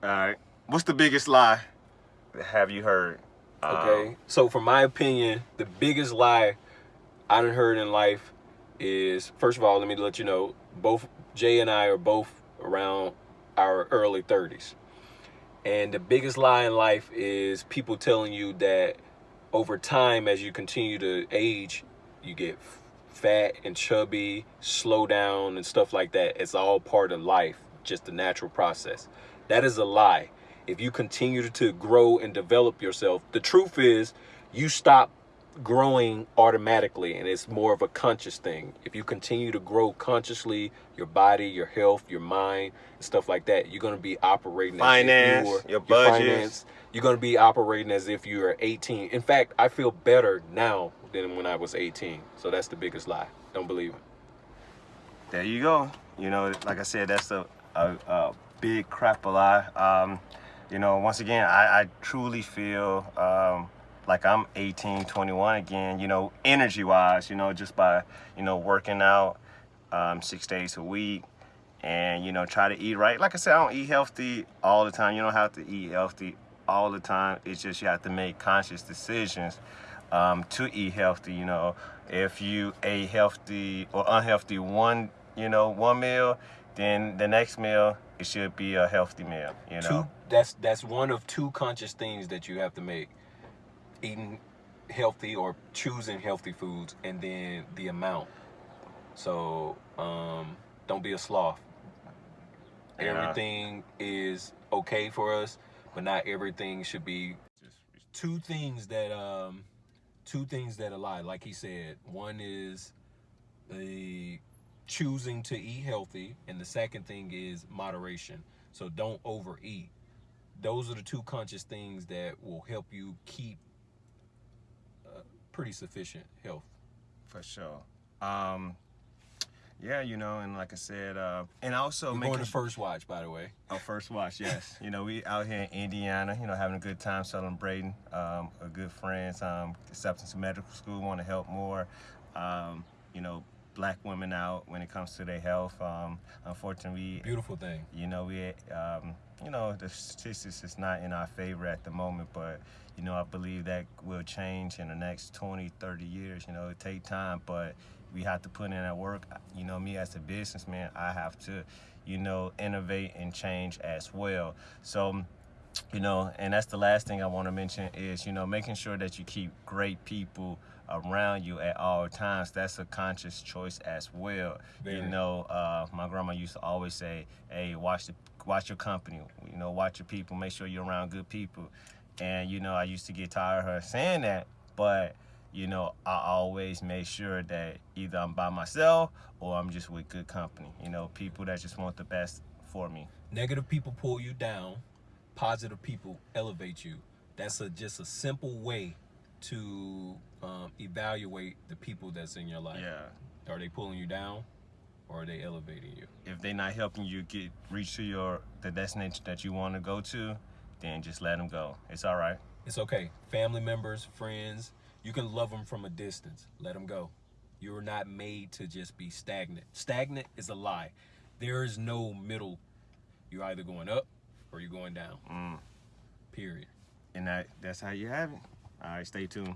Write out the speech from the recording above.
All right. What's the biggest lie have you heard? Okay. Um, so, for my opinion, the biggest lie I done heard in life is first of all, let me let you know, both Jay and I are both around our early 30s. And the biggest lie in life is people telling you that over time, as you continue to age, you get fat and chubby, slow down, and stuff like that. It's all part of life, just a natural process. That is a lie. If you continue to grow and develop yourself, the truth is you stop growing automatically and it's more of a conscious thing. If you continue to grow consciously, your body, your health, your mind, and stuff like that, you're going to be operating finance, as if you your budget. Your finance, you're going to be operating as if you are 18. In fact, I feel better now than when I was 18. So that's the biggest lie. Don't believe it. There you go. You know, like I said, that's a, a, a big crap a lot. Um, you know, once again, I, I truly feel um, like I'm 18, 21 again, you know, energy wise, you know, just by, you know, working out um, six days a week and, you know, try to eat right. Like I said, I don't eat healthy all the time. You don't have to eat healthy all the time. It's just you have to make conscious decisions um, to eat healthy, you know. If you ate healthy or unhealthy one, you know, one meal, then the next meal, it should be a healthy meal, you know. Two, that's, that's one of two conscious things that you have to make eating healthy or choosing healthy foods and then the amount. So um, don't be a sloth. Yeah. Everything is okay for us, but not everything should be. Two things that um, two things that a lie. Like he said, one is the choosing to eat healthy, and the second thing is moderation. So don't overeat. Those are the two conscious things that will help you keep pretty sufficient health. For sure. Um, yeah, you know, and like I said, uh, and also We're going to First Watch, by the way. Oh, First Watch, yes. you know, we out here in Indiana, you know, having a good time celebrating. Um, a good friends, um, acceptance to medical school, want to help more. Um, you know, black women out when it comes to their health. Um, unfortunately, beautiful thing. You know, we, um, you know, the statistics is not in our favor at the moment, but you know, I believe that will change in the next 20, 30 years. You know, it take time, but we have to put in that work. You know, me as a businessman, I have to, you know, innovate and change as well. So, you know, and that's the last thing I want to mention is, you know, making sure that you keep great people around you at all times. That's a conscious choice as well. Very. You know, uh, my grandma used to always say, hey, watch the watch your company, you know, watch your people, make sure you're around good people. And, you know, I used to get tired of her saying that, but, you know, I always make sure that either I'm by myself or I'm just with good company, you know, people that just want the best for me. Negative people pull you down, positive people elevate you. That's a just a simple way to um, evaluate the people that's in your life. Yeah. Are they pulling you down or are they elevating you? If they're not helping you get reach to your the destination that you want to go to, then just let them go. It's all right. It's okay. Family members, friends, you can love them from a distance. Let them go. You're not made to just be stagnant. Stagnant is a lie. There is no middle. You're either going up or you're going down. Mm. Period. And that that's how you have it. All right, stay tuned.